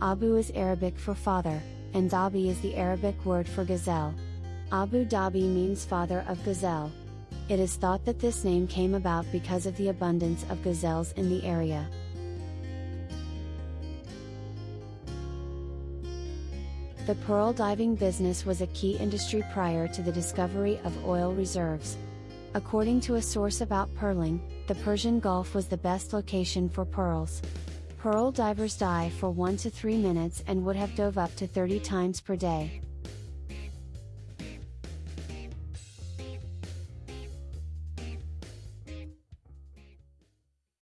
Abu is Arabic for father, and Dhabi is the Arabic word for gazelle. Abu Dhabi means father of gazelle. It is thought that this name came about because of the abundance of gazelles in the area. The pearl diving business was a key industry prior to the discovery of oil reserves. According to a source about pearling, the Persian Gulf was the best location for pearls. Pearl divers dive for 1 to 3 minutes and would have dove up to 30 times per day.